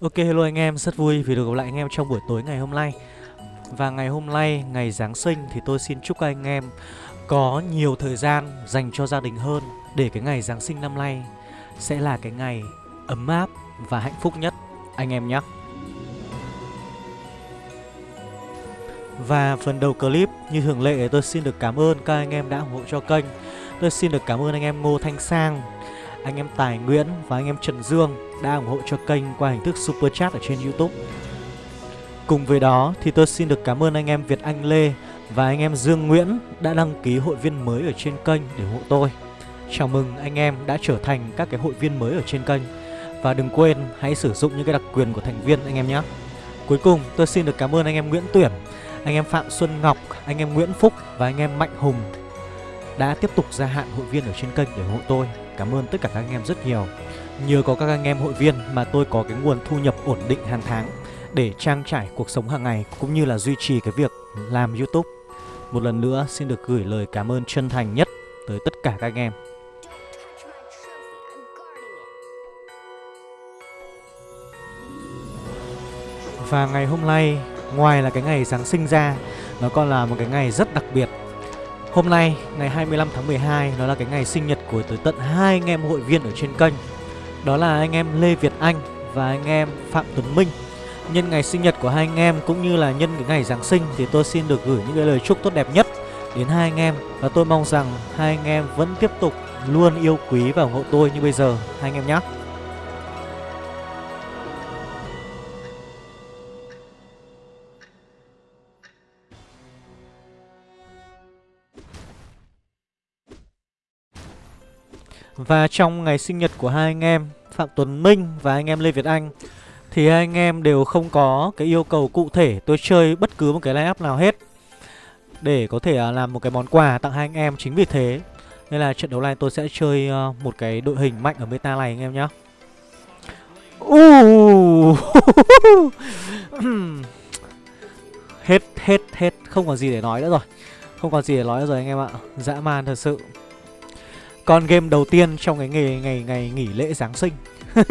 Ok hello anh em, rất vui vì được gặp lại anh em trong buổi tối ngày hôm nay. Và ngày hôm nay, ngày Giáng sinh thì tôi xin chúc các anh em có nhiều thời gian dành cho gia đình hơn Để cái ngày Giáng sinh năm nay sẽ là cái ngày ấm áp và hạnh phúc nhất. Anh em nhé. Và phần đầu clip như thường lệ tôi xin được cảm ơn các anh em đã ủng hộ cho kênh. Tôi xin được cảm ơn anh em Ngô Thanh Sang, anh em Tài Nguyễn và anh em Trần Dương đã ủng hộ cho kênh qua hình thức Super Chat ở trên Youtube Cùng với đó thì tôi xin được cảm ơn anh em Việt Anh Lê và anh em Dương Nguyễn đã đăng ký hội viên mới ở trên kênh để ủng hộ tôi Chào mừng anh em đã trở thành các cái hội viên mới ở trên kênh Và đừng quên hãy sử dụng những cái đặc quyền của thành viên anh em nhé Cuối cùng tôi xin được cảm ơn anh em Nguyễn Tuyển Anh em Phạm Xuân Ngọc, anh em Nguyễn Phúc và anh em Mạnh Hùng Đã tiếp tục gia hạn hội viên ở trên kênh để ủng hộ tôi Cảm ơn tất cả các anh em rất nhiều. Nhờ có các anh em hội viên mà tôi có cái nguồn thu nhập ổn định hàng tháng Để trang trải cuộc sống hàng ngày cũng như là duy trì cái việc làm Youtube. Một lần nữa xin được gửi lời cảm ơn chân thành nhất tới tất cả các anh em. Và ngày hôm nay, ngoài là cái ngày Giáng sinh ra Nó còn là một cái ngày rất đặc biệt. Hôm nay, ngày 25 tháng 12 đó là cái ngày sinh nhật của tới tận hai anh em hội viên ở trên kênh. Đó là anh em Lê Việt Anh và anh em Phạm Tuấn Minh. Nhân ngày sinh nhật của hai anh em cũng như là nhân cái ngày Giáng sinh Thì tôi xin được gửi những cái lời chúc tốt đẹp nhất đến hai anh em. Và tôi mong rằng hai anh em vẫn tiếp tục luôn yêu quý và ủng hộ tôi như bây giờ. Hai anh em nhé Và trong ngày sinh nhật của hai anh em Phạm Tuấn Minh và anh em Lê Việt Anh Thì hai anh em đều không có cái yêu cầu cụ thể tôi chơi bất cứ một cái line up nào hết Để có thể à, làm một cái món quà tặng hai anh em. Chính vì thế Nên là trận đấu này tôi sẽ chơi ờ, một cái đội hình mạnh ở meta này anh em nhé uh. Hết, hết, hết. Không còn gì để nói nữa rồi. Không còn gì để nói nữa rồi anh em ạ. Dã man thật sự con game đầu tiên trong cái ngày ngày ngày nghỉ lễ Giáng sinh.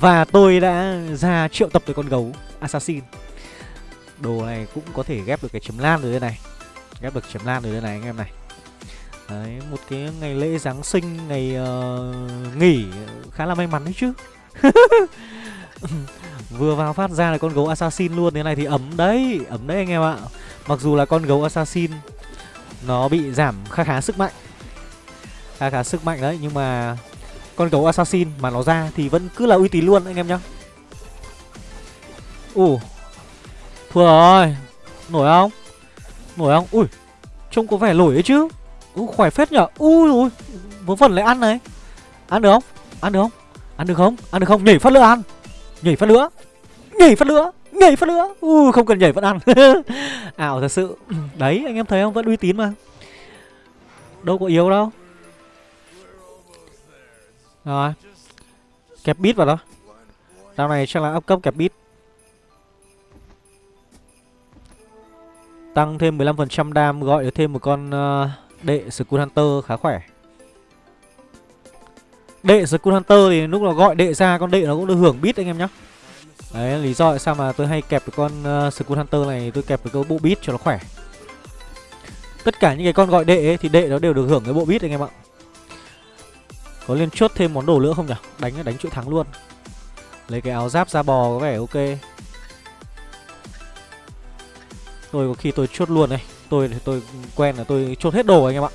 Và tôi đã ra triệu tập tới con gấu Assassin. Đồ này cũng có thể ghép được cái chấm lan rồi đây này. Ghép được chấm lan rồi đây này anh em này. Đấy, một cái ngày lễ Giáng sinh, ngày uh, nghỉ ờ, khá là may mắn đấy chứ. Vừa vào phát ra là con gấu Assassin luôn Thế này thì ấm đấy, ấm đấy anh em ạ. Mặc dù là con gấu Assassin Nó bị giảm khá khá sức mạnh khá khá sức mạnh đấy, nhưng mà con gấu assassin mà nó ra thì vẫn cứ là uy tín luôn, anh em nhá. Ủ thua rồi. Nổi không? Nổi không? Ui, trông có vẻ nổi ấy chứ. Ui khỏe phết nhở. Ui ui vớ vẩn lại ăn này. Ăn được không? Ăn được không? Ăn được không? Ăn được không? Nhảy phát nữa ăn. Nhảy phát nữa nhảy phát nữa nhảy phát nữa ui, không cần nhảy vẫn ăn. Ảo thật sự. Đấy, anh em thấy không? Vẫn uy tín mà. Đâu có yếu đâu rồi. Kẹp bit vào đó. Đao này chắc là up cấp kẹp bit. Tăng thêm 15% đam gọi được thêm một con uh, đệ Skull Hunter khá khỏe. Đệ Skull Hunter thì lúc nào gọi đệ ra con đệ nó cũng được hưởng bit anh em nhá. Đấy lý do tại sao mà tôi hay kẹp cái con uh, Skull Hunter này tôi kẹp cái bộ bit cho nó khỏe. Tất cả những cái con gọi đệ ấy, thì đệ nó đều được hưởng cái bộ bit anh em ạ có lên chốt thêm món đồ nữa không nhỉ? Đánh đánh chuỗi thắng luôn Lấy cái áo giáp da bò có vẻ ok Tôi có khi tôi chốt luôn này, Tôi thì tôi quen là tôi chốt hết đồ anh em ạ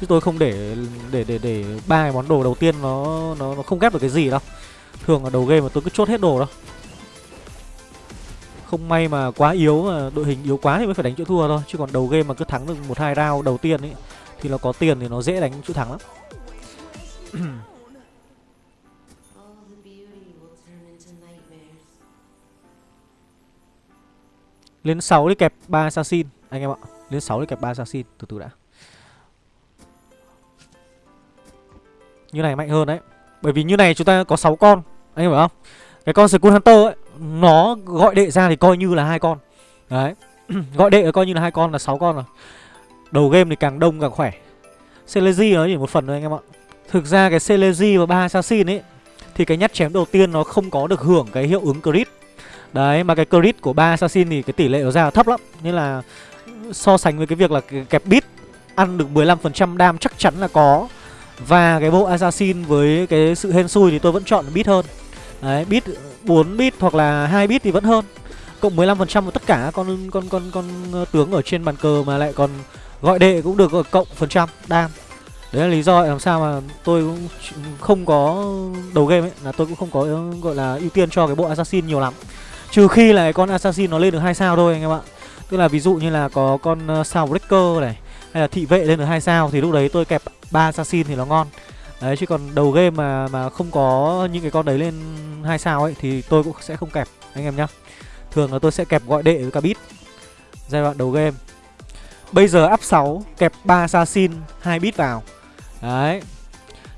Chứ tôi không để để để để ba cái món đồ đầu tiên nó nó nó không ghép được cái gì đâu. Thường là đầu game mà tôi cứ chốt hết đồ đâu. Không may mà quá yếu mà đội hình yếu quá thì mới phải đánh chỗ thua thôi, chứ còn đầu game mà cứ thắng được một hai round đầu tiên ấy thì nó có tiền thì nó dễ đánh chỗ thắng lắm. Lên 6 đi kẹp 3 assassin, Anh em ạ. Lên 6 đi kẹp 3 assassin, Từ từ đã. Như này mạnh hơn đấy. Bởi vì như này chúng ta có 6 con, Anh em hiểu không? Cái con Skull Hunter ấy, Nó gọi đệ ra thì coi như là hai con. Đấy. Gọi đệ coi như là hai con là 6 con rồi. Đầu game thì càng đông càng khỏe. Celesi nó chỉ một phần thôi anh em ạ. Thực ra cái Celesi và ba Assassin ấy, Thì cái nhát chém đầu tiên nó không có được hưởng cái hiệu ứng crit. Đấy, mà cái crit của ba assassin thì cái tỷ lệ nó ra thấp lắm. Nên là so sánh với cái việc là kẹp bit, ăn được 15% đam chắc chắn là có. Và cái bộ assassin với cái sự hên xui thì tôi vẫn chọn bit hơn. Đấy, bit 4 bit hoặc là 2 bit thì vẫn hơn. Cộng 15% của tất cả con con con con ờ, tướng ở trên bàn cờ mà lại còn gọi đệ cũng được cộng phần trăm đam. Đấy là lý do làm sao mà tôi cũng không có đầu game ấy, Là tôi cũng không có ờ, gọi là ưu tiên cho cái bộ assassin nhiều lắm. Trừ khi là cái con assassin nó lên được hai sao thôi anh em ạ. Tức là ví dụ như là có con ờ, sao breaker này, Hay là thị vệ lên được hai sao Thì lúc đấy tôi kẹp ba assassin thì nó ngon. Đấy, chứ còn đầu game mà mà không có những cái con đấy lên hai sao ấy Thì tôi cũng sẽ không kẹp, anh em nhá. Thường là tôi sẽ kẹp gọi đệ với cả bit Giai đoạn đầu game. Bây giờ up 6 kẹp ba assassin, hai bit vào. Đấy.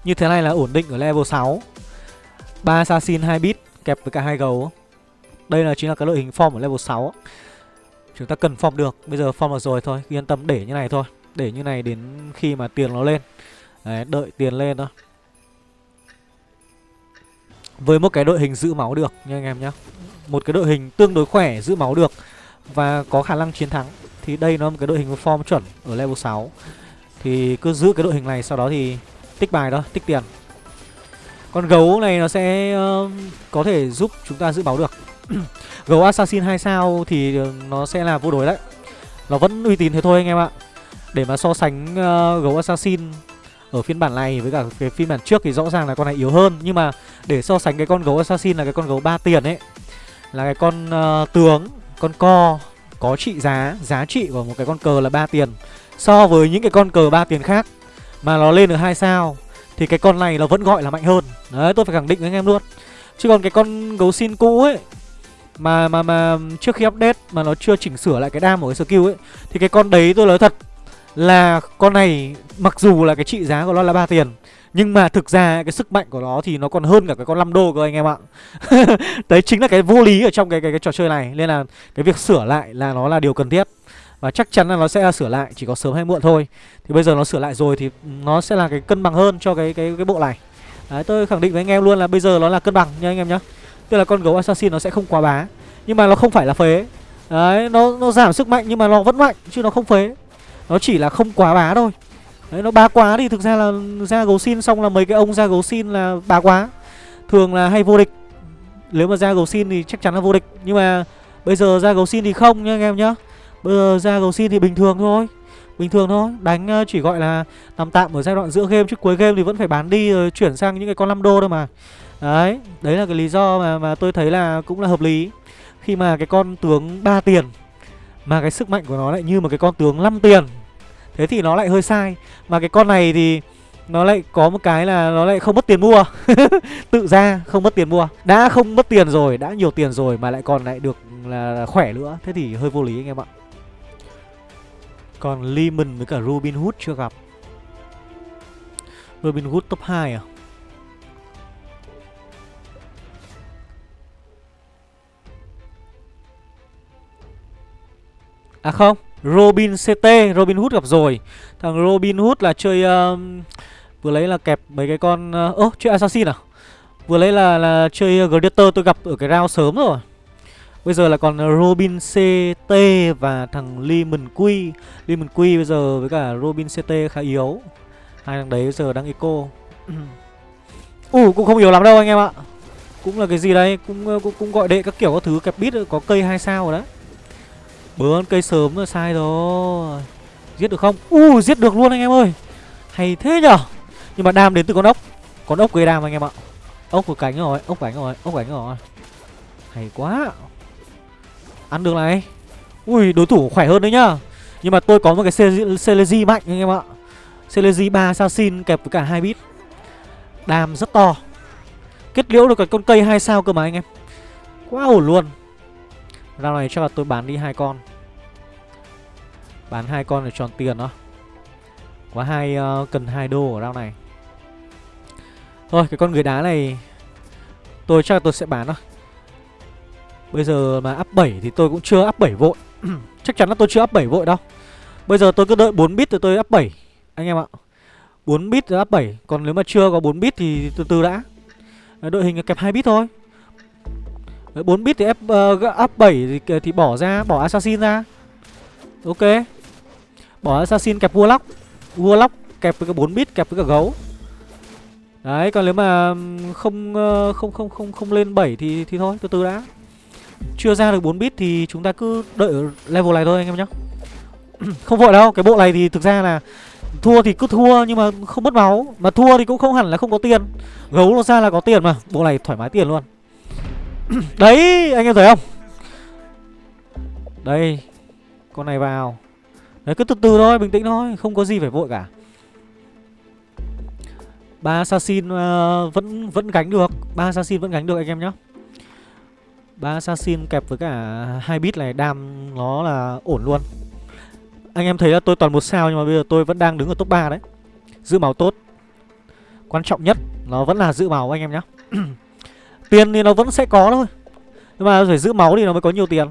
Như thế này là ổn định ở level 6 3 assassin 2 bit kẹp với cả hai gấu. Đây là chính là cái đội hình form ở level 6 Chúng ta cần form được. Bây giờ form được rồi thôi. Yên tâm để như này thôi. Để như này đến khi mà tiền nó lên. Đấy, đợi tiền lên thôi. Với một cái đội hình giữ máu được nha anh em nhé Một cái đội hình tương đối khỏe giữ máu được Và có khả năng chiến thắng. Thì đây nó là một cái đội hình form chuẩn ở level 6 thì cứ giữ cái đội hình này Sau đó thì tích bài đó tích tiền. Con gấu này nó sẽ uh, có thể giúp chúng ta giữ báo được. Gấu Assassin 2 sao thì ờ, nó sẽ là vô đối đấy. Nó vẫn uy tín thế thôi anh em ạ. Để mà so sánh uh, gấu Assassin ở phiên bản này với cả cái phiên bản trước thì rõ ràng là con này yếu hơn. Nhưng mà để so sánh cái con gấu Assassin là cái con gấu 3 tiền ấy Là cái con uh, tướng, con co có trị giá, giá trị của một cái con cờ là 3 tiền. So với những cái con cờ ba tiền khác mà nó lên được hai sao Thì cái con này nó vẫn gọi là mạnh hơn. Đấy tôi phải khẳng định với anh em luôn. Chứ còn cái con gấu xin cũ ấy mà mà mà trước khi update mà nó chưa chỉnh sửa lại cái đam của cái skill ấy thì cái con đấy tôi nói thật là con này mặc dù là cái trị giá của nó là ba tiền nhưng mà thực ra cái sức mạnh của nó thì nó còn hơn cả cái con 5 đô cơ anh em ạ. Đấy chính là cái vô lý ở trong cái, cái cái trò chơi này. Nên là cái việc sửa lại là nó là điều cần thiết. Và chắc chắn là nó sẽ sửa lại chỉ có sớm hay muộn thôi. Thì bây giờ nó sửa lại rồi thì nó sẽ là cái cân bằng hơn cho cái cái cái bộ này. Đấy tôi khẳng định với anh em luôn là bây giờ nó là cân bằng nha anh em nhá. Tức là con gấu assassin nó sẽ không quá bá Nhưng mà nó không phải là phế. Đấy nó, nó giảm sức mạnh nhưng mà nó vẫn mạnh Chứ nó không phế. Nó chỉ là không quá bá thôi. Đấy nó bá quá thì thực ra là ra gấu xin xong là mấy cái ông ra gấu xin là bá quá. Thường là hay vô địch. Nếu mà ra gấu xin thì chắc chắn là vô địch. Nhưng mà bây giờ ra gấu xin thì không nha anh em nhá. Bây giờ ra cầu xin thì bình thường thôi. Bình thường thôi. Đánh ờ, chỉ gọi là nằm tạm ở giai đoạn giữa game Chứ cuối game thì vẫn phải bán đi rồi chuyển sang những cái con 5 đô thôi mà. Đấy Đấy là cái lý do mà, mà tôi thấy là cũng là hợp lý. Khi mà cái con tướng 3 tiền Mà cái sức mạnh của nó lại như một cái con tướng 5 tiền Thế thì nó lại hơi sai. Mà cái con này thì nó lại có một cái là nó lại không mất tiền mua. Tự ra không mất tiền mua. Đã không mất tiền rồi, đã nhiều tiền rồi Mà lại còn lại được là khỏe nữa Thế thì hơi vô lý anh em ạ. Còn Lehman với cả Robin Hood chưa gặp. Robin Hood top 2 à? À không Robin CT Robin Hood gặp rồi. Thằng Robin Hood là chơi uh, Vừa lấy là kẹp mấy cái con uh, Ơ uh, oh, chơi Assassin à? Vừa lấy là là chơi uh, Gladiator tôi gặp ở cái round sớm rồi. Bây giờ là còn ờ, Robin CT và thằng Lemon Quy. Lemon Quy bây giờ với cả Robin CT khá yếu. Hai thằng đấy bây giờ đang eco. Ủ uh, cũng không yếu lắm đâu anh em ạ. Cũng là cái gì đấy Cũng ờ, cũng, cũng gọi đệ các kiểu các thứ kẹp bit có cây hai sao rồi đấy. Bướn cây sớm rồi sai rồi. Giết được không? U uh, giết được luôn anh em ơi. Hay thế nhở? Nhưng mà đam đến từ con ốc. Con ốc gây đam anh em ạ. Ốc của cánh rồi, ốc cánh rồi, ốc cánh rồi. Hay quá. Ăn được này. Ui đối thủ khỏe hơn đấy nhá. Nhưng mà tôi có một cái Celesi mạnh anh em ạ. Celesi 3 assassin kẹp với cả hai bit. Đam rất to. Kết liễu được cả con cây hai sao cơ mà anh em. Quá ổn luôn. Rau này chắc là tôi bán đi hai con. Bán hai con để tròn tiền đó Quá hai uh, ờ, cần hai đô ở rau này. Thôi cái con người đá này Tôi chắc là tôi sẽ bán thôi. Bây giờ mà up 7 thì tôi cũng chưa up 7 vội. Chắc chắn là tôi chưa up 7 vội đâu. Bây giờ tôi cứ đợi 4 bit rồi tôi up 7 Anh em ạ 4 bit rồi up 7 Còn nếu mà chưa có 4 bit thì từ từ đã. Đội hình là kẹp 2 bit thôi. 4 bit thì F, uh, up 7 thì, thì bỏ ra bỏ assassin ra. Ok. Bỏ assassin kẹp vua lóc vua lóc kẹp với cả 4 bit kẹp với cả gấu. Đấy còn nếu mà không ờ, không không không không lên 7 thì thì thôi từ từ đã chưa ra được 4 bit thì chúng ta cứ đợi ở level này thôi anh em nhé. Không vội đâu cái bộ này thì thực ra là thua thì cứ thua nhưng mà không mất máu. Mà thua thì cũng không hẳn là không có tiền. Gấu nó ra là có tiền mà bộ này thoải mái tiền luôn. Đấy anh em thấy không? Đây con này vào. Đấy cứ từ từ thôi bình tĩnh thôi không có gì phải vội cả. Ba assassin uh, vẫn vẫn gánh được. Ba assassin vẫn gánh được anh em nhé ba assassin kẹp với cả hai bit này đam nó là ổn luôn. Anh em thấy là tôi toàn một sao nhưng mà bây giờ tôi vẫn đang đứng ở top 3 đấy. Giữ máu tốt. Quan trọng nhất nó vẫn là giữ máu anh em nhé tiền thì nó vẫn sẽ có thôi. Nhưng mà phải giữ máu thì nó mới có nhiều tiền.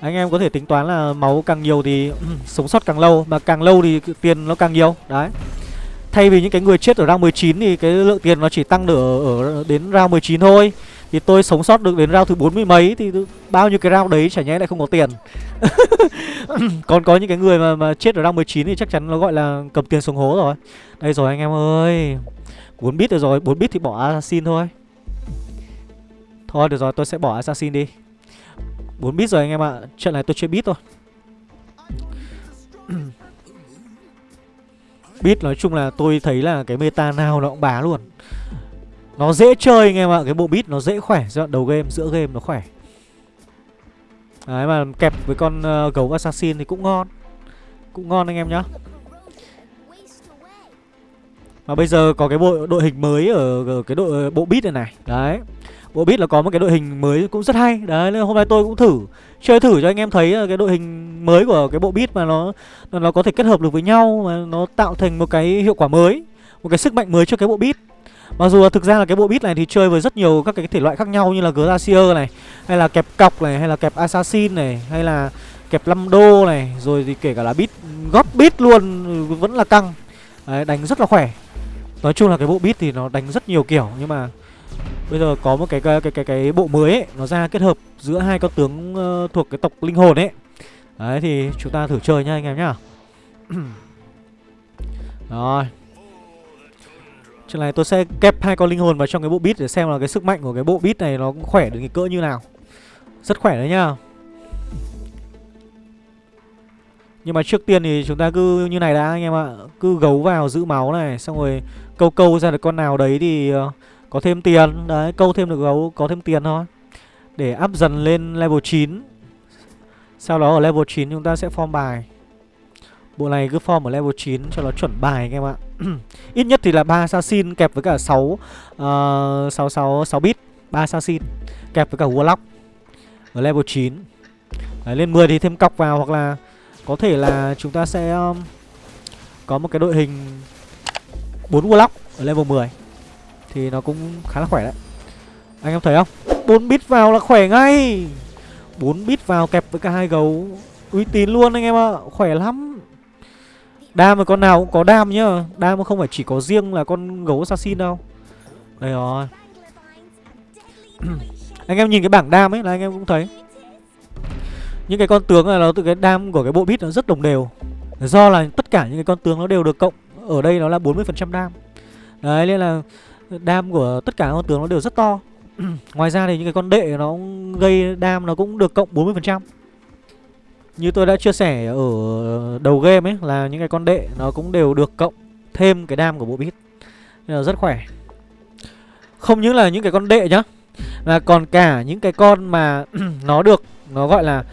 Anh em có thể tính toán là máu càng nhiều thì sống sót càng lâu mà càng lâu thì tiền nó càng nhiều. Đấy. Thay vì những cái người chết ở round 19 thì cái lượng tiền nó chỉ tăng được ở, ở đến round 19 thôi thì tôi sống sót được đến round thứ 40 mấy Thì bao nhiêu cái round đấy chả nhẽ lại không có tiền. Còn có những cái người mà, mà chết ở round 19 Thì chắc chắn nó gọi là cầm tiền xuống hố rồi. Đây rồi anh em ơi. 4 bit rồi rồi 4 bit thì bỏ assassin thôi. Thôi được rồi tôi sẽ bỏ assassin đi. 4 bit rồi anh em ạ Trận này tôi chơi bit thôi. Bit nói chung là tôi thấy là cái meta nào nó cũng bá luôn nó dễ chơi anh em ạ Cái bộ beat nó dễ khỏe. Giai đoạn đầu game, giữa game nó khỏe. Đấy mà kẹp với con uh, gấu assassin thì cũng ngon. Cũng ngon anh em nhá. Mà bây giờ có cái bộ đội hình mới ở, ở cái đội bộ beat này này. Đấy. Bộ beat là có một cái đội hình mới cũng rất hay. Đấy nên hôm nay tôi cũng thử. Chơi thử cho anh em thấy ờ, cái đội hình mới của cái bộ beat mà nó Nó có thể kết hợp được với nhau Mà nó tạo thành một cái hiệu quả mới Một cái sức mạnh mới cho cái bộ beat. Mặc dù là thực ra là cái bộ bit này thì chơi với rất nhiều các cái thể loại khác nhau như là Glacier này Hay là kẹp cọc này, hay là kẹp Assassin này Hay là kẹp 5 đô này Rồi thì kể cả là bit góp bit luôn vẫn là căng. Đấy, đánh rất là khỏe. Nói chung là cái bộ bit thì nó đánh rất nhiều kiểu Nhưng mà bây giờ có một cái cái cái cái, cái bộ mới ấy Nó ra kết hợp giữa hai con tướng uh, thuộc cái tộc linh hồn ấy. Đấy thì chúng ta thử chơi nha anh em nhá. Rồi. Trận này tôi sẽ kép hai con linh hồn vào trong cái bộ bit để xem là cái sức mạnh của cái bộ bit này nó cũng khỏe được cái cỡ như nào. Rất khỏe đấy nhá. Nhưng mà trước tiên thì chúng ta cứ như này đã anh em ạ. Cứ gấu vào giữ máu này, xong rồi câu câu ra được con nào đấy thì ờ, có thêm tiền. Đấy, câu thêm được gấu có thêm tiền thôi. Để up dần lên level 9. Sau đó ở level 9 chúng ta sẽ form bài. Bộ này cứ form ở level 9 cho nó chuẩn bài anh em ạ. Ít nhất thì là 3 assassin kẹp với cả 6 uh, 6 6 6 bit, 3 assassin kẹp với cả warlock ở level 9. Đấy, lên 10 thì thêm cọc vào hoặc là có thể là chúng ta sẽ um, có một cái đội hình 4 warlock ở level 10 thì nó cũng khá là khỏe đấy. Anh em thấy không? 4 bit vào là khỏe ngay. 4 bit vào kẹp với cả hai gấu uy tín luôn anh em ạ, khỏe lắm. Đam mà con nào cũng có đam nhá. Đam không phải chỉ có riêng là con gấu assassin đâu. Đây rồi. Anh em nhìn cái bảng đam ấy là anh em cũng thấy. Những cái con tướng là nó từ cái đam của cái bộ bit nó rất đồng đều. Do là tất cả những cái con tướng nó đều được cộng. Ở đây nó là 40% đam. Đấy, nên là đam của tất cả con tướng nó đều rất to. Ngoài ra thì những cái con đệ nó gây đam nó cũng được cộng 40% như tôi đã chia sẻ ở đầu game ấy là những cái con đệ nó cũng đều được cộng thêm cái đam của bộ bit Nên là rất khỏe. Không những là những cái con đệ nhá Mà còn cả những cái con mà nó được Nó gọi là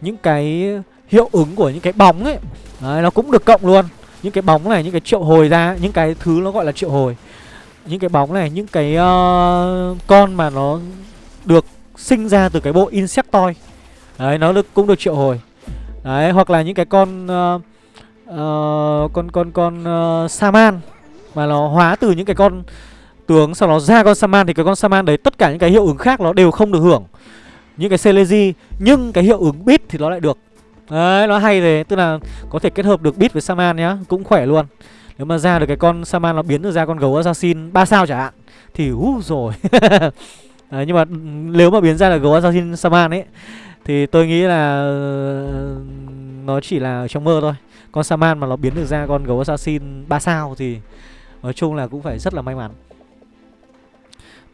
những cái hiệu ứng của những cái bóng ấy. Đấy, nó cũng được cộng luôn. Những cái bóng này, những cái triệu hồi ra Những cái thứ nó gọi là triệu hồi. Những cái bóng này, những cái uh, con mà nó được sinh ra từ cái bộ Insectoid. Đấy, nó được, cũng được triệu hồi. Đấy, hoặc là những cái con uh, uh, con con con uh, Saman mà nó hóa từ những cái con tướng sau đó ra con Saman thì cái con Saman đấy tất cả những cái hiệu ứng khác nó đều không được hưởng. Những cái Celeji nhưng cái hiệu ứng bit thì nó lại được. Đấy, nó hay thế, tức là có thể kết hợp được bit với Saman nhá, cũng khỏe luôn. Nếu mà ra được cái con Saman nó biến được ra con gấu assassin 3 sao chẳng hạn Thì hú rồi Đấy, Nhưng mà ừ, nếu mà biến ra là gấu assassin Saman ấy Thì tôi nghĩ là nó chỉ là ở trong mơ thôi. Con Saman mà nó biến được ra con gấu assassin 3 sao Thì nói chung là cũng phải rất là may mắn.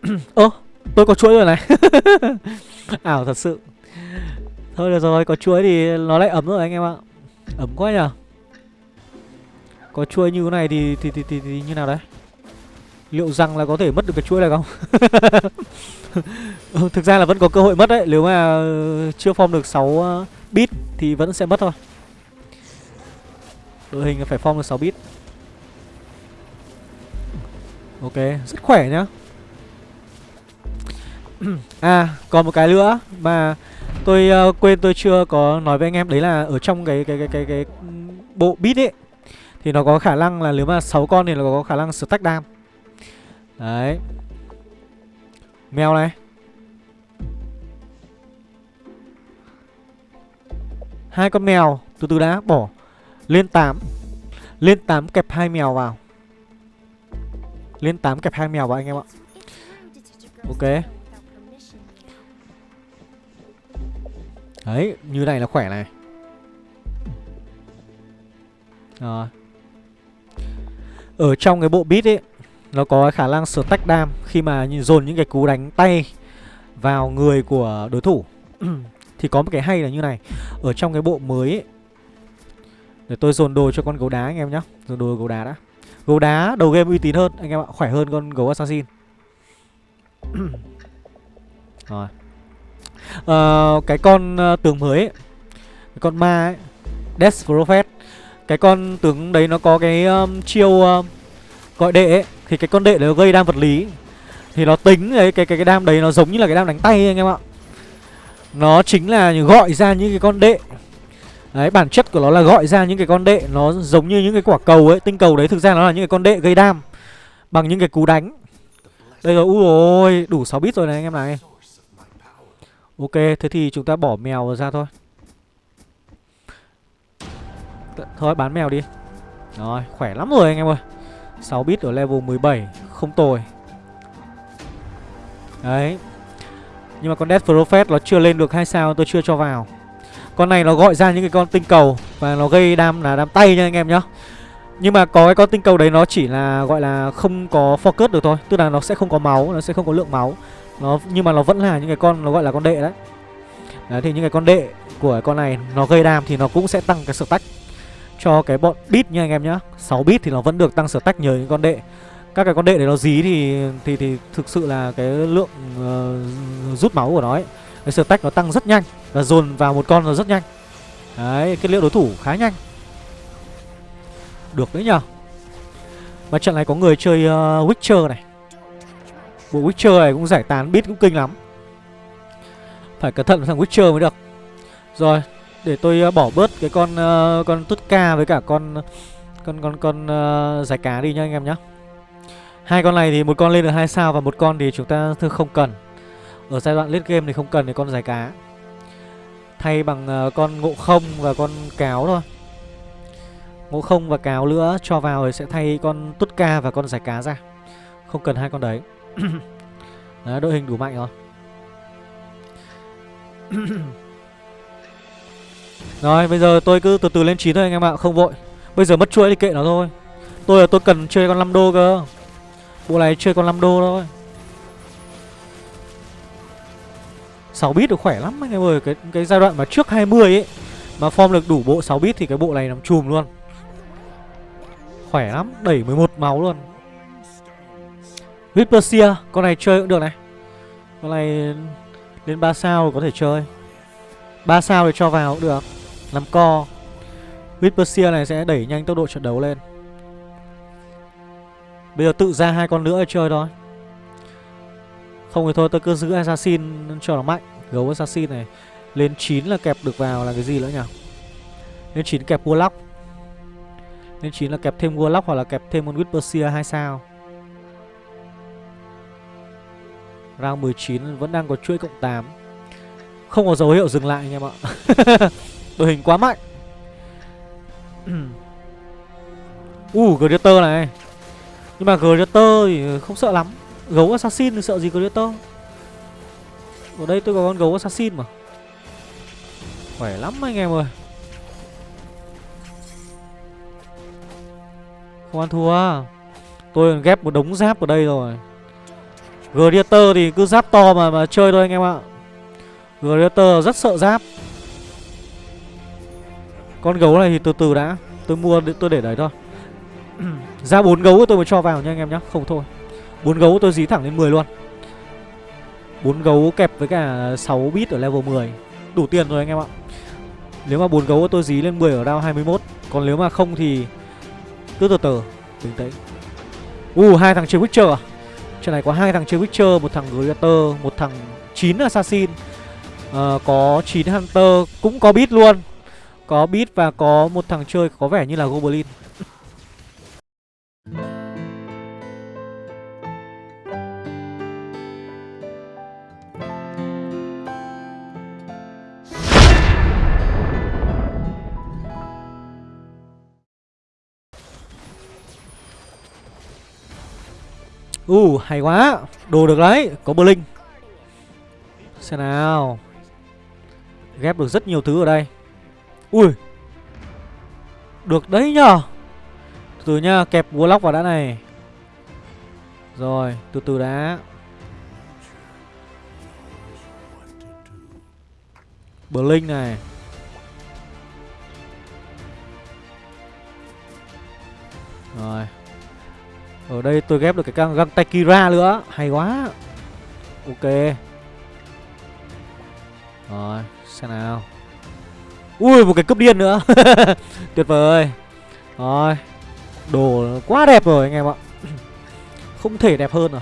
Ơ tôi có chuỗi rồi này. Ảo thật sự. Thôi được rồi có chuỗi thì nó lại ấm rồi anh em ạ. Ấm quá nhở Có chuỗi như thế này thì thì, thì, thì, thì như nào đấy? Liệu rằng là có thể mất được cái chuỗi này không? Thực ra là vẫn có cơ hội mất đấy. Nếu mà chưa form được 6 bit Thì vẫn sẽ mất thôi. Đội hình phải form được 6 bit. Ok rất khỏe nhá. À còn một cái nữa Mà tôi uh, quên tôi chưa có nói với anh em Đấy là ở trong cái cái cái cái, cái bộ bit ấy Thì nó có khả năng là nếu mà 6 con thì nó có khả năng stack đam Đấy. Mèo này. Hai con mèo, từ từ đã, bỏ. Lên 8 lên 8 kẹp hai mèo vào. Lên 8 kẹp hai mèo vào, anh em ạ. Ok. Đấy, như này là khỏe này. Rồi. Ở trong cái bộ bit ấy, nó có khả năng sửa tách đam khi mà dồn những cái cú đánh tay vào người của đối thủ. thì có một cái hay là như này. Ở trong cái bộ mới ấy, để tôi dồn đồ cho con gấu đá anh em nhá. Dồn đồ gấu đá đã. Gấu đá đầu game uy tín hơn anh em ạ khỏe hơn con gấu assassin. Rồi. À, cái con ờ, uh, tướng mới ấy, cái con ma ấy Death Prophet. Cái con tướng đấy nó có cái um, chiêu um, gọi đệ ấy. Thì cái con đệ đấy nó gây đam vật lý. Thì nó tính cái cái cái đam đấy nó giống như là cái đam đánh tay anh em ạ nó chính là gọi ra những cái con đệ Đấy, bản chất của nó là gọi ra những cái con đệ Nó giống như những cái quả cầu ấy, Tinh cầu đấy, thực ra nó là những cái con đệ gây đam Bằng những cái cú đánh. Đây rồi, ui ôi, đủ 6 bit rồi này anh em này Ok, thế thì chúng ta bỏ mèo ra thôi. Thôi, bán mèo đi. Rồi, khỏe lắm rồi anh em ơi. 6 bit ở level 17 Không tồi. Đấy. Nhưng mà con Death Prophet nó chưa lên được hai sao tôi chưa cho vào. Con này nó gọi ra những cái con tinh cầu Và nó gây đam là đam tay nha anh em nhá. Nhưng mà có cái con tinh cầu đấy nó chỉ là gọi là không có focus được thôi. Tức là nó sẽ không có máu, nó sẽ không có lượng máu. Nó Nhưng mà nó vẫn là những cái con nó gọi là con đệ đấy. Đấy thì những cái con đệ của con này nó gây đam thì nó cũng sẽ tăng cái stack cho cái bọn bit nha anh em nhá. 6 bit thì nó vẫn được tăng stack nhờ những con đệ các cái con đệ để nó dí thì thì thì thực sự là cái lượng uh, rút máu của nó ấy cái stack nó tăng rất nhanh và dồn vào một con nó rất nhanh. Đấy cái liệu đối thủ khá nhanh. Được đấy nhở mà trận này có người chơi uh, Witcher này. Bộ Witcher này cũng giải tán bit cũng kinh lắm. Phải cẩn thận với thằng Witcher mới được. Rồi để tôi uh, bỏ bớt cái con uh, con tutka ca với cả con con con con uh, giải cá đi nha anh em nhé. Hai con này thì một con lên được hai sao và một con thì chúng ta thưa không cần. Ở giai đoạn late game thì không cần thì con giải cá. Thay bằng uh, con ngộ không và con cáo thôi. Ngộ không và cáo nữa cho vào thì sẽ thay con tút ca và con giải cá ra. Không cần hai con đấy. đấy đội hình đủ mạnh rồi. Rồi bây giờ tôi cứ từ từ lên 9 thôi anh em ạ Không vội Bây giờ mất chuỗi thì kệ nó thôi Tôi là tôi cần chơi con 5 đô cơ Bộ này chơi con 5 đô thôi. 6 bit được khỏe lắm anh em ơi. Cái cái giai đoạn mà trước 20 ấy, Mà form được đủ bộ 6 bit thì cái bộ này nằm chùm luôn. Khỏe lắm, Đẩy 11 máu luôn. Vipersia Con này chơi cũng được này. Con này lên 3 sao có thể chơi. 3 sao thì cho vào cũng được. Làm co. Whispersia này sẽ đẩy nhanh tốc độ trận đấu lên. Bây giờ tự ra hai con nữa chơi thôi. Không thì thôi, tôi cứ giữ Assassin cho nó mạnh. Gấu Assassin này, Lên 9 là kẹp được vào là cái gì nữa nhỉ? Lên 9 kẹp Warlock. Lên 9 là kẹp thêm Warlock hoặc là kẹp thêm con Whispersia 2 sao? Round 19 vẫn đang có chuỗi cộng 8 Không có dấu hiệu dừng lại anh em ạ. Đội hình quá mạnh. Uh Gladiator này. Nhưng mà Greater thì không sợ lắm. Gấu assassin thì sợ gì Greater Ở đây tôi có con gấu assassin mà. Khỏe lắm anh em ơi. Không ăn thua. Tôi ghép một đống giáp ở đây rồi. Gladiator thì cứ giáp to mà mà chơi thôi anh em ạ. Gladiator rất sợ giáp. Con gấu này thì từ từ đã. Tôi mua, tôi để đấy thôi. Ra bốn gấu tôi mới cho vào nha anh em nhá Không thôi. Bốn gấu tôi dí thẳng lên 10 luôn. Bốn gấu kẹp với cả 6 bit ở level 10 Đủ tiền rồi anh em ạ. Nếu mà bốn gấu tôi dí lên 10 ở round 21 Còn nếu mà không thì Cứ từ từ Bình tĩnh. U Uh hai thằng chơi Witcher à? Trận này có hai thằng chơi Witcher Một thằng Greater Một thằng 9 Assassin. Uh, Có 9 Hunter Cũng có bit luôn. Có bit và có một thằng chơi có vẻ như là Goblin. Uh, hay quá. Đồ được đấy, có Blink Xem nào. Ghép được rất nhiều thứ ở đây. Ui. Được đấy nhờ. Từ từ nha, kẹp Warlock vào đã này. Rồi, từ từ đã. Blink này. Rồi ở đây tôi ghép được cái găng, găng Takira nữa. Hay quá. Ok. Rồi xem nào. Ui một cái cướp điên nữa. Tuyệt vời Rồi. Đồ quá đẹp rồi anh em ạ. Không thể đẹp hơn rồi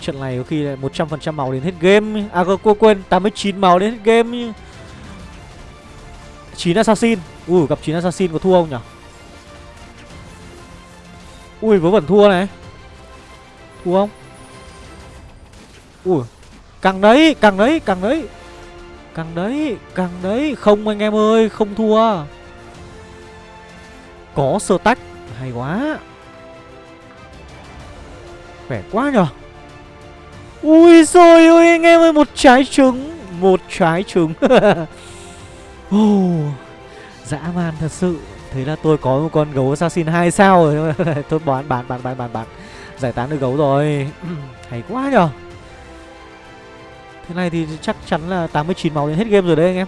Trận này có khi là 100% màu đến hết game. À cô quên 89 màu đến hết game. 9 assassin. Ui gặp 9 assassin có thua không nhỉ Ui vớ vẩn thua này. Thua không? Ui Càng đấy càng đấy càng đấy. Càng đấy càng đấy. Không anh em ơi không thua. Có sơ tách Hay quá. Khỏe quá nhở Ui rồi ơi anh em ơi Một trái trứng Một trái trứng. Oh, Dã man thật sự. Thế là tôi có một con gấu assassin 2 sao rồi. Thôi bán bán bán bán bán bán. Giải tán được gấu rồi. Hay quá nhở Thế này thì chắc chắn là 89 máu đến hết game rồi đấy anh em.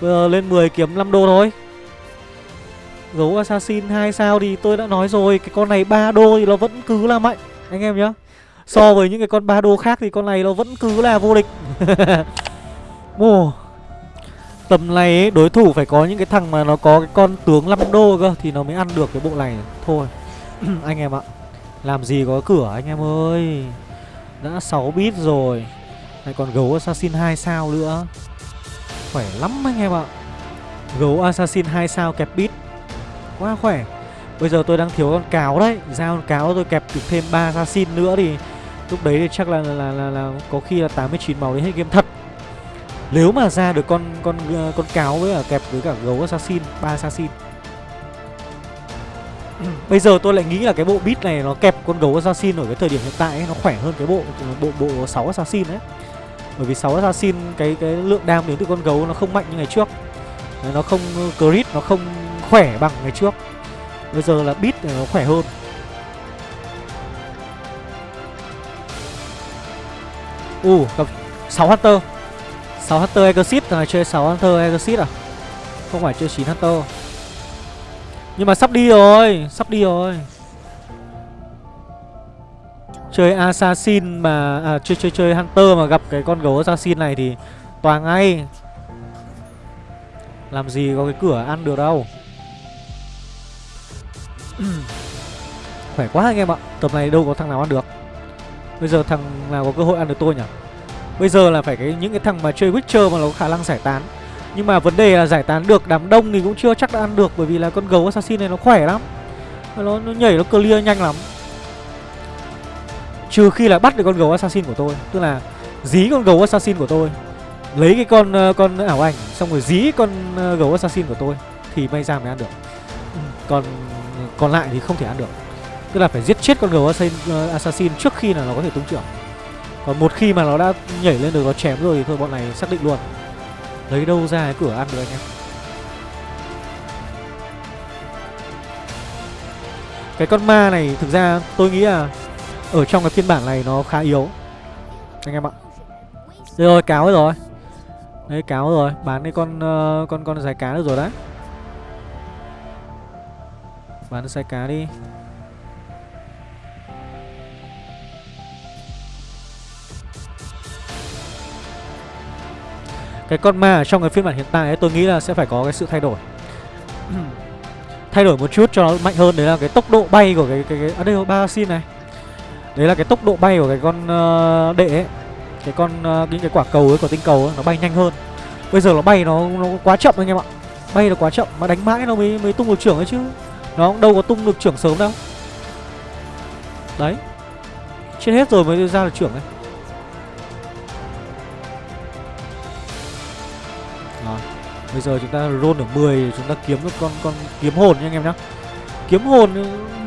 Bây giờ lên 10 kiếm 5 đô thôi. Gấu assassin 2 sao thì tôi đã nói rồi, Cái con này 3 đô thì nó vẫn cứ là mạnh, Anh em nhá. So với những cái con 3 đô khác thì con này nó vẫn cứ là vô địch. Ồ Tầm này ấy, đối thủ phải có những cái thằng mà nó có cái con tướng 5 đô cơ Thì nó mới ăn được cái bộ này. Thôi anh em ạ Làm gì có cửa anh em ơi. Đã 6 bit rồi Lại còn gấu assassin 2 sao nữa. Khỏe lắm anh em ạ. Gấu assassin 2 sao kẹp bit. Quá khỏe. Bây giờ tôi đang thiếu con cáo đấy. Ra con cáo tôi kẹp được thêm 3 assassin nữa thì Lúc đấy thì chắc là là, là, là, là có khi là 89 máu đến hết game thật nếu mà ra được con con uh, con cáo với cả kẹp với cả gấu assassin, ba assassin. Bây giờ tôi lại nghĩ là cái bộ beat này nó kẹp con gấu assassin ở cái thời điểm hiện tại ấy, nó khỏe hơn cái bộ bộ bộ 6 assassin đấy. Bởi vì 6 assassin cái cái lượng đam đến từ con gấu nó không mạnh như ngày trước. Nó không crit, nó không khỏe bằng ngày trước. Bây giờ là beat này nó khỏe hơn. Ù, uh, gặp 6 Hunter 6 Hunter Exit thằng này chơi 6 Hunter Exit à? Không phải chơi 9 Hunter. Nhưng mà sắp đi rồi Sắp đi rồi. Chơi Assassin mà à, Chơi chơi chơi Hunter mà gặp cái con gấu Assassin này thì Toàn ngay. Làm gì có cái cửa ăn được đâu. Khỏe quá anh em ạ Tầm này đâu có thằng nào ăn được. Bây giờ thằng nào có cơ hội ăn được tôi nhỉ? Bây giờ là phải cái những cái thằng mà chơi Witcher mà nó có khả năng giải tán. Nhưng mà vấn đề là giải tán được đám đông thì cũng chưa chắc đã ăn được Bởi vì là con gấu assassin này nó khỏe lắm. Nó, nó nhảy nó clear nhanh lắm. Trừ khi là bắt được con gấu assassin của tôi Tức là dí con gấu assassin của tôi Lấy cái con ờ, con ảo ảnh Xong rồi dí con ờ, gấu assassin của tôi Thì may ra mới ăn được. Ừ, còn còn lại thì không thể ăn được. Tức là phải giết chết con gấu ờ, assassin trước khi là nó có thể tung trưởng. Còn một khi mà nó đã nhảy lên được nó chém rồi thì thôi bọn này xác định luôn. Lấy đâu ra cái cửa ăn được anh em? Cái con ma này thực ra tôi nghĩ là Ở trong cái phiên bản này nó khá yếu. Anh em ạ. Đây rồi cáo rồi. Đấy cáo rồi. Bán cái con uh, con con dài cá được rồi đấy. Bán cái dài cá đi. Cái con ma ở trong cái phiên bản hiện tại ấy tôi nghĩ là sẽ phải có cái sự thay đổi. Thay đổi một chút cho nó mạnh hơn Đấy là cái tốc độ bay của cái cái, cái à đây ba xin này. Đấy là cái tốc độ bay của cái con uh, đệ ấy. Cái con uh, những cái quả cầu ấy của tinh cầu ấy Nó bay nhanh hơn. Bây giờ nó bay nó nó quá chậm anh em ạ. Bay nó quá chậm mà đánh mãi nó mới mới tung được trưởng ấy chứ. Nó đâu có tung được trưởng sớm đâu. Đấy. Chết hết rồi mới ra được trưởng ấy. Bây giờ chúng ta roll ở 10 Chúng ta kiếm được con con kiếm hồn nha anh em nhá. Kiếm hồn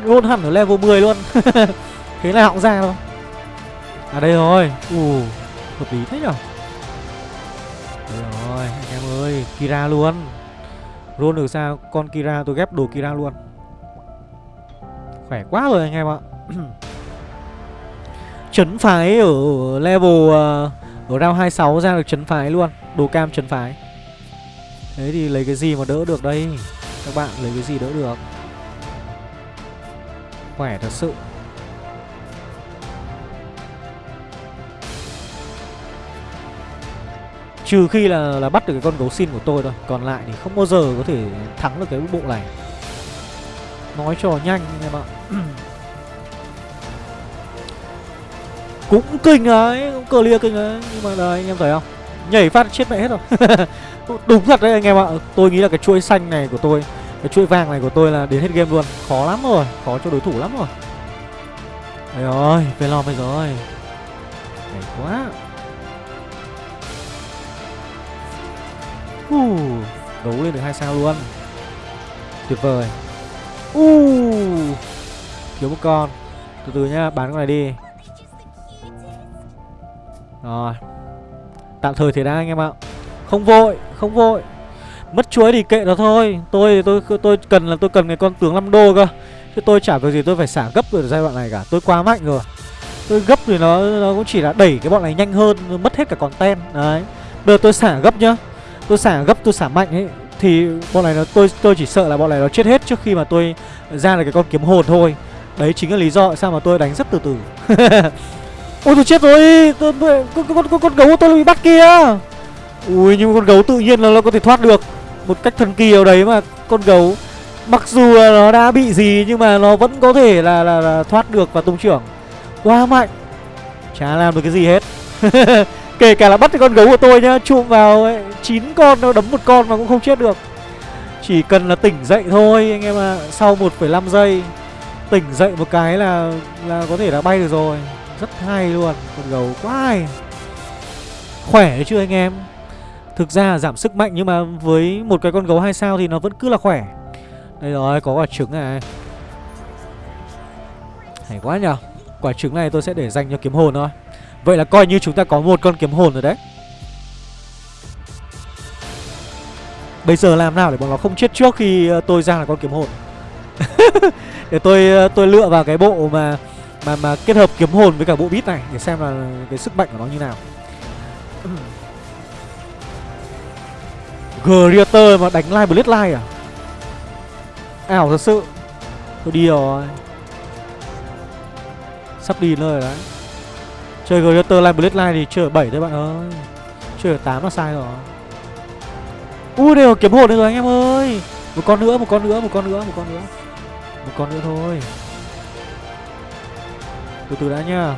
roll hẳn ở level 10 luôn. Thế là họng ra thôi. À đây rồi. Ù Hợp lý thế nhở? Đây rồi anh em ơi Kira luôn. Roll được sao con Kira tôi ghép đồ Kira luôn. Khỏe quá rồi anh em ạ. Chấn phái ở level uh, Ở round 26 ra được chấn phái luôn. Đồ cam chấn phái. Thế thì lấy cái gì mà đỡ được đây? Các bạn lấy cái gì đỡ được? Khỏe thật sự. Trừ khi là là bắt được cái con gấu xin của tôi thôi, Còn lại thì không bao giờ có thể thắng được cái bộ này. Nói cho nhanh em ạ. Cũng kinh ấy, Cũng clear kinh ấy, Nhưng mà đây anh em thấy không? Nhảy phát chết mẹ hết rồi. Đúng thật đấy anh em ạ. Tôi nghĩ là cái chuỗi xanh này của tôi Cái chuỗi vàng này của tôi là đến hết game luôn. Khó lắm rồi Khó cho đối thủ lắm rồi. Đây phải Velom bây rồi Hay quá. Uh, Đấu lên được hai sao luôn. Tuyệt vời. Uh, Thiếu một con. Từ từ nhá bán con này đi. Rồi. Tạm thời thế đã anh em ạ. Không vội Không vội. Mất chuối thì kệ nó thôi. Tôi tôi tôi cần là tôi cần cái con tướng 5 đô cơ. Chứ tôi chả có gì tôi phải xả gấp ở giai đoạn này cả. Tôi quá mạnh rồi. Tôi gấp thì nó nó cũng chỉ là đẩy cái bọn này nhanh hơn Mất hết cả con ten Đấy. Bây giờ tôi xả gấp nhá. Tôi xả gấp tôi xả mạnh ấy Thì bọn này nó tôi tôi chỉ sợ là bọn này nó chết hết trước khi mà tôi ra được cái con kiếm hồn thôi. Đấy chính là lý do sao mà tôi đánh rất từ từ. Ôi tôi chết rồi. Tôi, con, con, con, con gấu của tôi bị bắt kia. Ui nhưng con gấu tự nhiên là nó có thể thoát được. Một cách thần kỳ ở đấy mà Con gấu. Mặc dù là nó đã bị gì nhưng mà nó vẫn có thể là, là, là thoát được và tung trưởng. Quá mạnh. Chả làm được cái gì hết. Kể cả là bắt cái con gấu của tôi nhá Chụm vào ấy, 9 con nó đấm một con mà cũng không chết được. Chỉ cần là tỉnh dậy thôi anh em ạ. À. Sau 1,5 giây Tỉnh dậy một cái là là có thể là bay được rồi. Rất hay luôn Con gấu. Quá hay. Khỏe chưa chứ anh em. Thực ra giảm sức mạnh nhưng mà với một cái con gấu 2 sao thì nó vẫn cứ là khỏe. Đây rồi, có quả trứng này. Hay quá nhở Quả trứng này tôi sẽ để dành cho kiếm hồn thôi. Vậy là coi như chúng ta có một con kiếm hồn rồi đấy. Bây giờ làm nào để bọn nó không chết trước khi ờ, tôi ra là con kiếm hồn? Để tôi ờ, tôi lựa vào cái bộ mà mà mà kết hợp kiếm hồn với cả bộ bít này Để xem là cái sức mạnh của nó như nào. Greater mà đánh live Bloodline à? Ảo thật sự. Tôi đi rồi. Sắp đi nơi rồi đấy. Chơi Greater live Bloodline thì chơi ở 7 thôi bạn ơi. Chơi ở 8 là sai rồi. Ui đều kiếm hồn được rồi anh em ơi. Một con nữa, một con nữa, một con nữa, một con nữa. Một con nữa thôi. Từ từ đã nha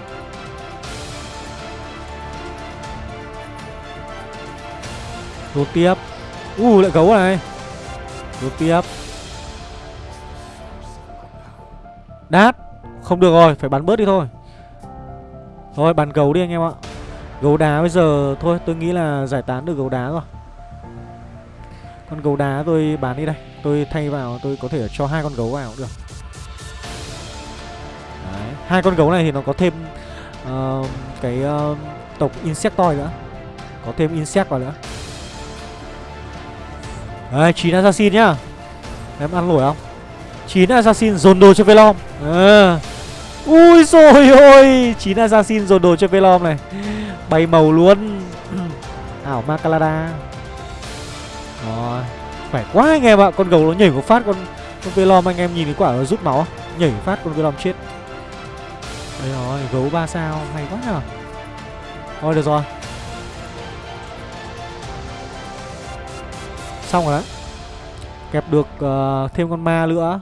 Đột tiếp. U lại gấu này. Đột tiếp. Đát Không được rồi, phải bắn bớt đi thôi. Thôi bắn gấu đi anh em ạ. Gấu đá bây giờ Thôi tôi nghĩ là giải tán được gấu đá rồi. Con gấu đá tôi bán đi đây. Tôi thay vào tôi có thể cho hai con gấu vào cũng được. Hai con gấu này thì nó có thêm uh, cái uh, tộc insectoid nữa. Có thêm insect vào nữa đấy 9 assassin nhá. Em ăn nổi không? 9 assassin dồn đồ cho velom. À. ui rồi ôi 9 assassin dồn đồ cho velom này. Bay màu luôn. Ảo makalada rồi, khỏe quá anh em ạ. Con gấu nó nhảy một phát, con con velom anh em nhìn cái quả nó rút máu. Nhảy phát con velom chết. Đây rồi, gấu ba sao. Hay quá nhở thôi, được rồi. Xong rồi đấy. Kẹp được uh, thêm con ma nữa.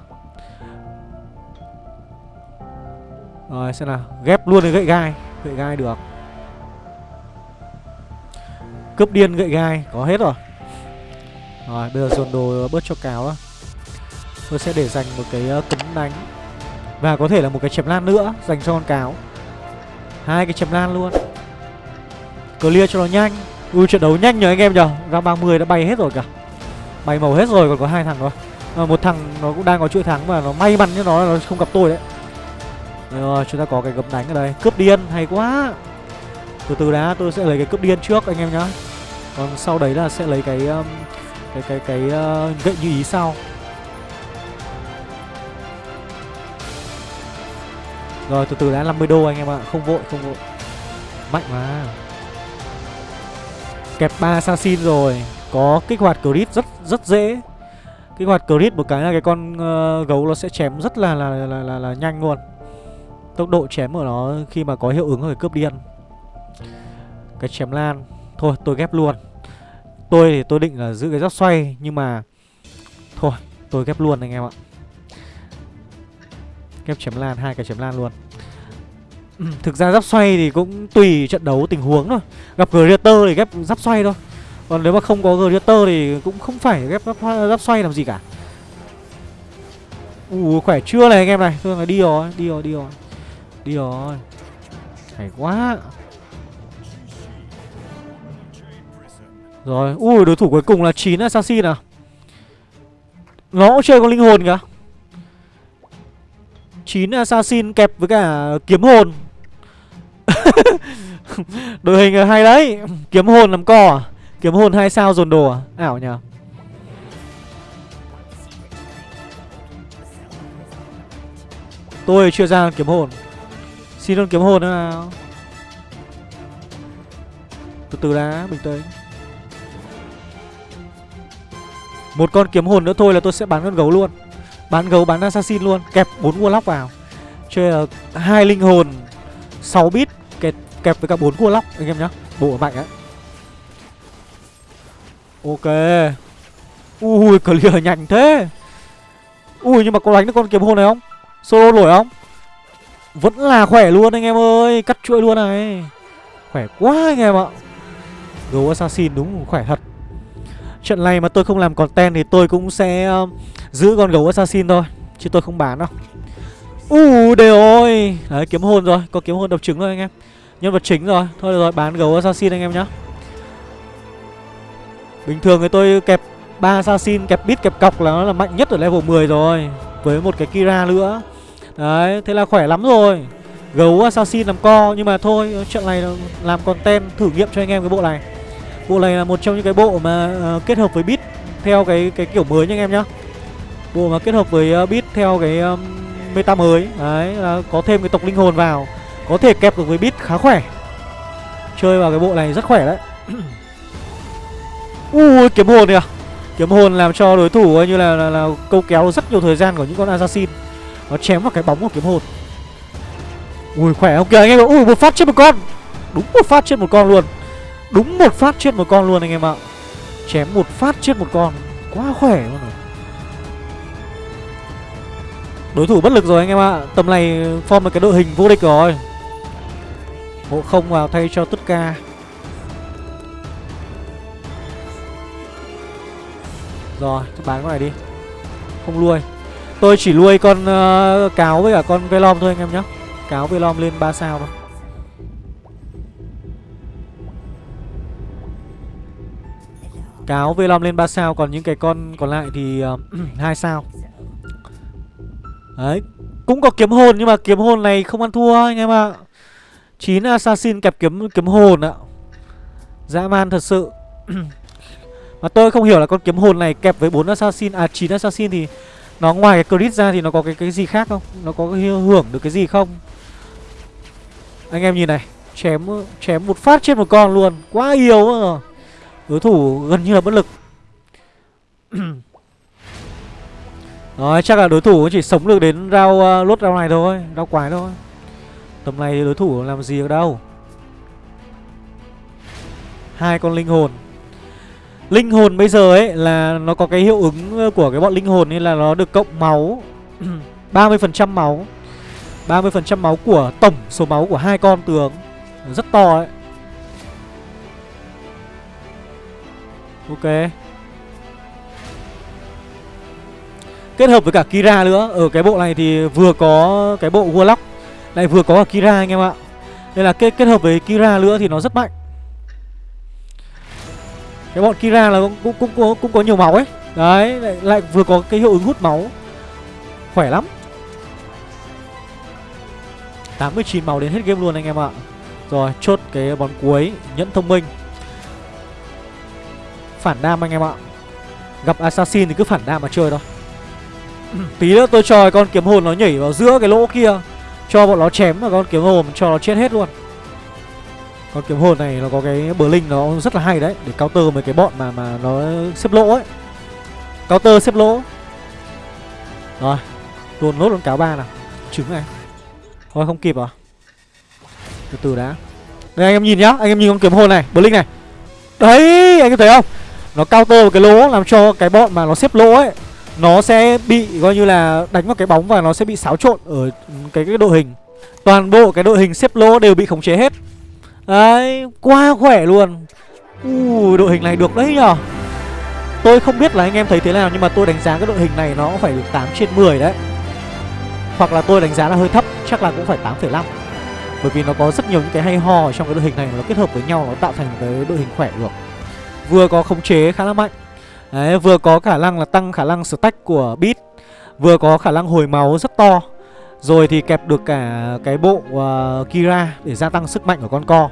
Rồi xem nào. Ghép luôn cái gậy gai. Gậy gai được. Cướp điên gậy gai. Có hết rồi. Rồi bây giờ dồn đồ bớt cho cáo đó tôi sẽ để dành một cái ờ, uh, cấm đánh. Và có thể là một cái chém lan nữa dành cho con cáo. Hai cái chém lan luôn. Clear cho nó nhanh. Ui trận đấu nhanh nhờ anh em nhở ra 30 đã bay hết rồi cả bay màu hết rồi còn có hai thằng thôi. À, một thằng nó cũng đang có chuỗi thắng mà nó may mắn cho nó là nó không gặp tôi đấy. Rồi chúng ta có cái gấm đánh ở đây. Cướp điên hay quá. Từ từ đã tôi sẽ lấy cái cướp điên trước anh em nhá. Còn sau đấy là sẽ lấy cái um, cái cái cái uh, gậy như ý sau. Rồi từ từ đã 50 đô anh em ạ. Không vội không vội. Mạnh mà. Kẹp ba assassin rồi có kích hoạt crit rất rất dễ. Kích hoạt crit một cái là cái con uh, gấu nó sẽ chém rất là là, là là là nhanh luôn. Tốc độ chém của nó khi mà có hiệu ứng người cướp điên. Cái chém lan. Thôi tôi ghép luôn. Tôi thì tôi định là giữ cái giáp xoay nhưng mà thôi tôi ghép luôn anh em ạ. Ghép chém lan hai cái chém lan luôn. Thực ra giáp xoay thì cũng tùy trận đấu tình huống thôi. Gặp Greater thì ghép giáp xoay thôi còn nếu mà không có Greater thì cũng không phải ghép giáp, giáp xoay làm gì cả. Ủa khỏe chưa này anh em này? Thôi là đi rồi, đi rồi, đi rồi. Đi rồi. Hay quá. Rồi, ui đối thủ cuối cùng là 9 Assassin à? Nó cũng chơi con linh hồn kìa. 9 Assassin kẹp với cả kiếm hồn. Đội hình hay đấy. Kiếm hồn làm cò à? Kiếm hồn hai sao dồn đồ à? Ảo nhờ. Tôi chưa ra kiếm hồn. Xin luôn kiếm hồn nữa nào. Từ từ đã bình tĩnh. Một con kiếm hồn nữa thôi là tôi sẽ bán con gấu luôn. Bán gấu bán assassin luôn. Kẹp bốn warlock vào. Chơi là hai linh hồn 6 bit kẹp, kẹp với cả bốn warlock anh em nhá. Bộ mạnh á. Ok. Ui clear nhanh thế. Ui nhưng mà có đánh được con kiếm hồn này không? Solo nổi không? Vẫn là khỏe luôn anh em ơi Cắt chuỗi luôn này. Khỏe quá anh em ạ. Gấu Assassin đúng khỏe thật. Trận này mà tôi không làm content thì tôi cũng sẽ um, giữ con gấu Assassin thôi Chứ tôi không bán đâu. Ui đều ơi Đấy kiếm hồn rồi Có kiếm hồn độc trứng rồi anh em. Nhân vật chính rồi. Thôi được rồi bán gấu Assassin anh em nhá. Bình thường thì tôi kẹp ba assassin kẹp bit kẹp cọc là nó là mạnh nhất ở level 10 rồi Với một cái Kira nữa. Đấy, thế là khỏe lắm rồi. Gấu assassin làm co Nhưng mà thôi, trận này làm content thử nghiệm cho anh em cái bộ này. Bộ này là một trong những cái bộ mà uh, kết hợp với bit Theo cái cái kiểu mới nha anh em nhá. Bộ mà kết hợp với uh, bit theo cái um, meta mới. Đấy, là có thêm cái tộc linh hồn vào. Có thể kẹp được với bit khá khỏe. Chơi vào cái bộ này rất khỏe đấy. Ui kiếm hồn kìa à? Kiếm hồn làm cho đối thủ như là, là, là câu kéo rất nhiều thời gian của những con assassin. Nó chém vào cái bóng của kiếm hồn. Ui khỏe không kìa anh em Ui một phát chết một con. Đúng một phát chết một con luôn. Đúng một phát chết một con luôn anh em ạ. Chém một phát chết một con. Quá khỏe luôn rồi. Đối thủ bất lực rồi anh em ạ. Tầm này form một cái đội hình vô địch rồi. Hộ không vào thay cho tất cả Rồi, bán con này đi. Không nuôi Tôi chỉ nuôi con uh, cáo với cả con velom thôi anh em nhé. Cáo velom lên 3 sao thôi. Cáo velom lên 3 sao Còn những cái con còn lại thì ờ, uh, 2 sao. Đấy Cũng có kiếm hồn nhưng mà kiếm hồn này không ăn thua anh em ạ. 9 assassin kẹp kiếm kiếm hồn ạ. Dã man thật sự. Mà tôi không hiểu là con kiếm hồn này kẹp với 4 assassin À 9 assassin thì Nó ngoài cái crit ra thì nó có cái cái gì khác không? Nó có hưởng được cái gì không? Anh em nhìn này Chém chém một phát trên một con luôn Quá yếu rồi. Đối thủ gần như là bất lực. Rồi chắc là đối thủ chỉ sống được đến rau uh, ờ, lốt rau này thôi Rau quái thôi. Tầm này thì đối thủ làm gì được đâu. Hai con linh hồn. Linh hồn bây giờ ấy là nó có cái hiệu ứng ờ, của cái bọn linh hồn nên là nó được cộng máu. 30% máu. 30% máu của tổng số máu của hai con tướng. Rất to ấy. Ok. Kết hợp với cả Kira nữa. Ở cái bộ này thì vừa có cái bộ Warlock Lại vừa có cả Kira anh em ạ. Nên là kết, kết hợp với Kira nữa thì nó rất mạnh. Cái bọn Kira là cũng, cũng, cũng, cũng, cũng có nhiều máu ấy. Đấy lại, lại vừa có cái hiệu ứng hút máu. Khỏe lắm. 89 máu đến hết game luôn anh em ạ. Rồi chốt cái bón cuối Nhẫn thông minh. Phản đam anh em ạ. Gặp assassin thì cứ phản đam mà chơi thôi. Tí nữa tôi cho con kiếm hồn nó nhảy vào giữa cái lỗ kia. Cho bọn nó chém vào con kiếm hồn cho nó chết hết luôn con kiếm hồn này nó có cái bờ linh nó rất là hay đấy, Để counter mấy cái bọn mà mà nó xếp lỗ ấy. Counter xếp lỗ. Rồi, Luôn nốt con cáo ba nào. Trứng này. Thôi không kịp à? Từ từ đã. Đây, anh em nhìn nhá, Anh em nhìn con kiếm hồn này Bờ linh này. Đấy, anh em thấy không? Nó counter một cái lỗ làm cho cái bọn mà nó xếp lỗ ấy, nó sẽ bị coi như là đánh vào cái bóng và nó sẽ bị xáo trộn ở cái cái đội hình. Toàn bộ cái đội hình xếp lỗ đều bị khống chế hết đấy quá khỏe luôn. Ui đội hình này được đấy nhở tôi không biết là anh em thấy thế nào nhưng mà tôi đánh giá cái đội hình này nó phải được 8 trên 10 đấy. Hoặc là tôi đánh giá là hơi thấp chắc là cũng phải 8,5 bởi vì nó có rất nhiều những cái hay ho trong cái đội hình này nó kết hợp với nhau nó tạo thành cái đội hình khỏe được. Vừa có khống chế khá là mạnh. Đấy, vừa có khả năng là tăng khả năng stack của bit Vừa có khả năng hồi máu rất to. Rồi thì kẹp được cả cái bộ uh, Kira để gia tăng sức mạnh của con co.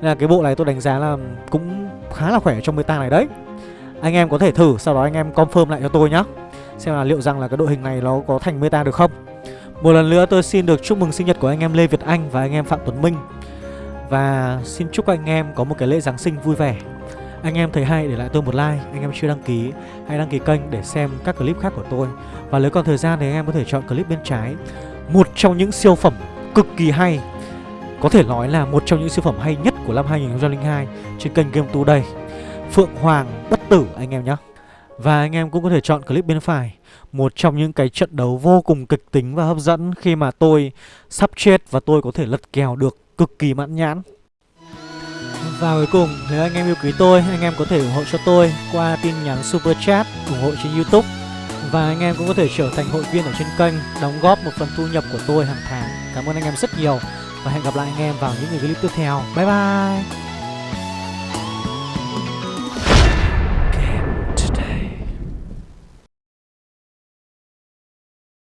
Nên là cái bộ này tôi đánh giá là cũng khá là khỏe trong meta này đấy. Anh em có thể thử, sau đó anh em confirm lại cho tôi nhá. Xem là liệu rằng là cái đội hình này nó có thành meta được không. Một lần nữa tôi xin được chúc mừng sinh nhật của anh em Lê Việt Anh và anh em Phạm Tuấn Minh. Và xin chúc anh em có một cái lễ Giáng sinh vui vẻ. Anh em thấy hay để lại tôi một like. Anh em chưa đăng ký hãy đăng ký kênh để xem các clip khác của tôi. Và nếu còn thời gian thì anh em có thể chọn clip bên trái. Một trong những siêu phẩm cực kỳ hay Có thể nói là một trong những siêu phẩm hay nhất của năm 2002 Trên kênh Game Today Phượng Hoàng bất tử anh em nhé Và anh em cũng có thể chọn clip bên phải Một trong những cái trận đấu vô cùng kịch tính và hấp dẫn Khi mà tôi sắp chết và tôi có thể lật kèo được cực kỳ mãn nhãn. Và cuối cùng, nếu anh em yêu quý tôi, anh em có thể ủng hộ cho tôi qua tin nhắn Super Chat, ủng hộ trên Youtube. Và anh em cũng có thể trở thành hội viên ở trên kênh, đóng góp một phần thu nhập của tôi hàng tháng. Cảm ơn anh em rất nhiều Và hẹn gặp lại anh em vào những clip tiếp theo. Bye bye!